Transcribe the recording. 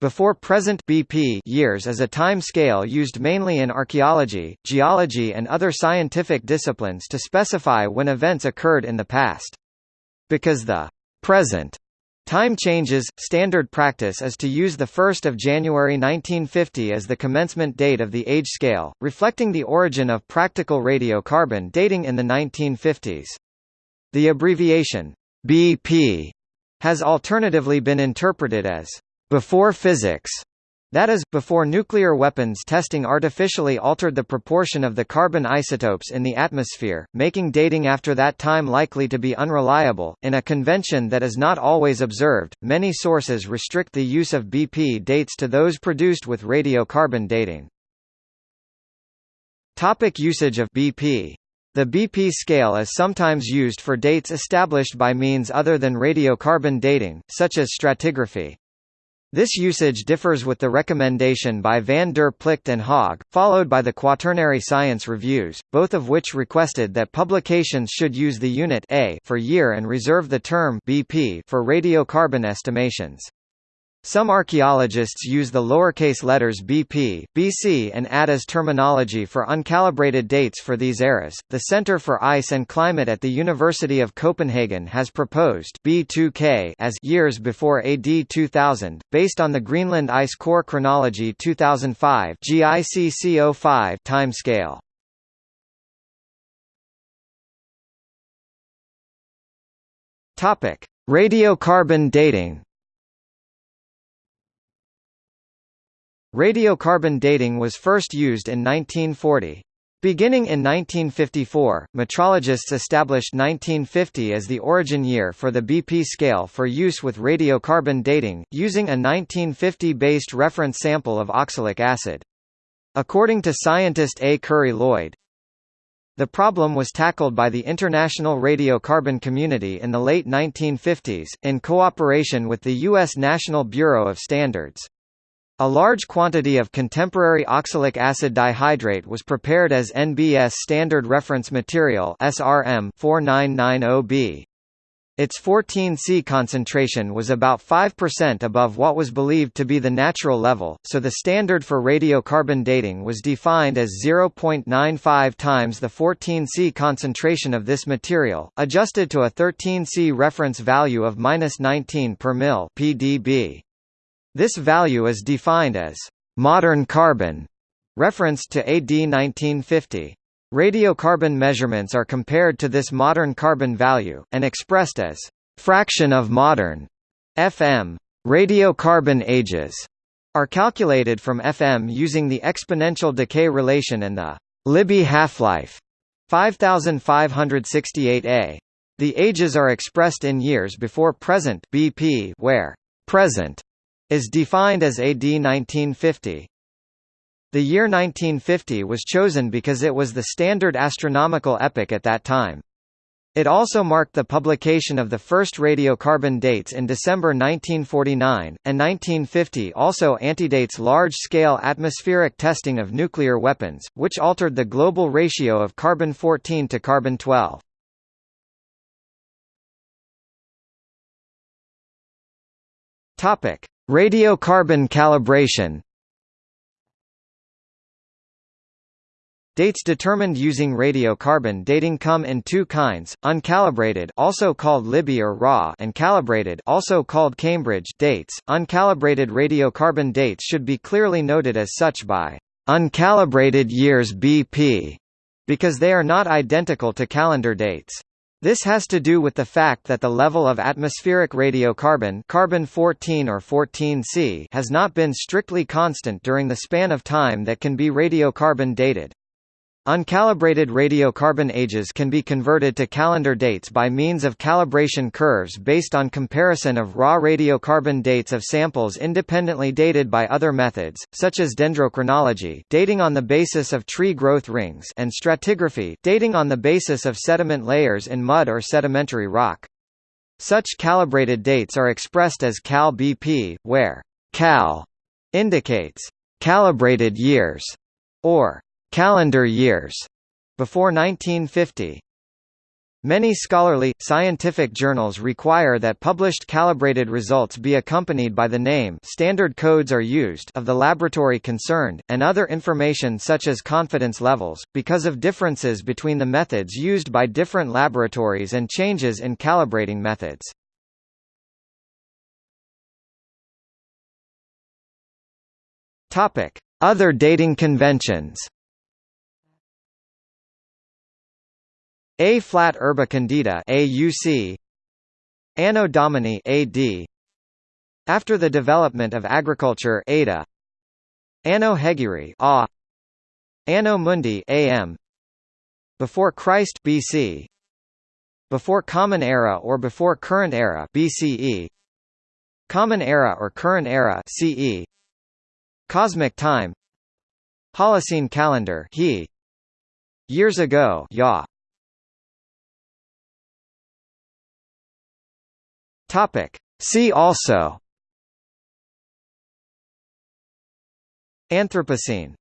Before present BP years is a time scale used mainly in archaeology, geology and other scientific disciplines to specify when events occurred in the past. Because the present Time changes, standard practice is to use the 1 January 1950 as the commencement date of the age scale, reflecting the origin of practical radiocarbon dating in the 1950s. The abbreviation, BP, has alternatively been interpreted as before physics, that is, before nuclear weapons testing artificially altered the proportion of the carbon isotopes in the atmosphere, making dating after that time likely to be unreliable. In a convention that is not always observed, many sources restrict the use of BP dates to those produced with radiocarbon dating. Topic usage of BP the BP scale is sometimes used for dates established by means other than radiocarbon dating, such as stratigraphy. This usage differs with the recommendation by van der Plicht and Hogg, followed by the Quaternary Science Reviews, both of which requested that publications should use the unit A for year and reserve the term BP for radiocarbon estimations. Some archaeologists use the lowercase letters BP, BC and add as terminology for uncalibrated dates for these eras. The Center for Ice and Climate at the University of Copenhagen has proposed B2K as years before AD 2000, based on the Greenland Ice Core Chronology 2005 GICC05 timescale. Topic: Radiocarbon dating. Radiocarbon dating was first used in 1940. Beginning in 1954, metrologists established 1950 as the origin year for the BP scale for use with radiocarbon dating, using a 1950-based reference sample of oxalic acid. According to scientist A. Currie Lloyd, the problem was tackled by the international radiocarbon community in the late 1950s, in cooperation with the U.S. National Bureau of Standards. A large quantity of contemporary oxalic acid dihydrate was prepared as NBS standard reference material SRM 4990B. Its 14C concentration was about 5% above what was believed to be the natural level, so the standard for radiocarbon dating was defined as 0.95 times the 14C concentration of this material, adjusted to a 13C reference value of 19 per mil (pdb). This value is defined as modern carbon, referenced to AD 1950. Radiocarbon measurements are compared to this modern carbon value, and expressed as fraction of modern FM. Radiocarbon ages are calculated from FM using the exponential decay relation and the Libby half-life 5568 A. The ages are expressed in years before present BP where present is defined as AD 1950. The year 1950 was chosen because it was the standard astronomical epoch at that time. It also marked the publication of the first radiocarbon dates in December 1949, and 1950 also antedates large-scale atmospheric testing of nuclear weapons, which altered the global ratio of carbon-14 to carbon-12. Topic: Radiocarbon calibration Dates determined using radiocarbon dating come in two kinds: uncalibrated, also called Libby or raw, and calibrated, also called Cambridge dates. Uncalibrated radiocarbon dates should be clearly noted as such by uncalibrated years BP because they are not identical to calendar dates. This has to do with the fact that the level of atmospheric radiocarbon carbon-14 or 14C has not been strictly constant during the span of time that can be radiocarbon dated. Uncalibrated radiocarbon ages can be converted to calendar dates by means of calibration curves based on comparison of raw radiocarbon dates of samples independently dated by other methods, such as dendrochronology dating on the basis of tree growth rings and stratigraphy dating on the basis of sediment layers in mud or sedimentary rock. Such calibrated dates are expressed as cal BP, where cal indicates calibrated years, or calendar years before 1950. Many scholarly, scientific journals require that published calibrated results be accompanied by the name standard codes are used of the laboratory concerned, and other information such as confidence levels, because of differences between the methods used by different laboratories and changes in calibrating methods. Other dating conventions Ab urbe condita AUC Anno Domini AD After the development of agriculture ADA Anno Hegirae A. Anno Mundi AM Before Christ BC Before Common Era or before Current Era BCE Common Era or Current Era CE Cosmic Time. Holocene Calendar He. Years ago Ya Topic. See also Anthropocene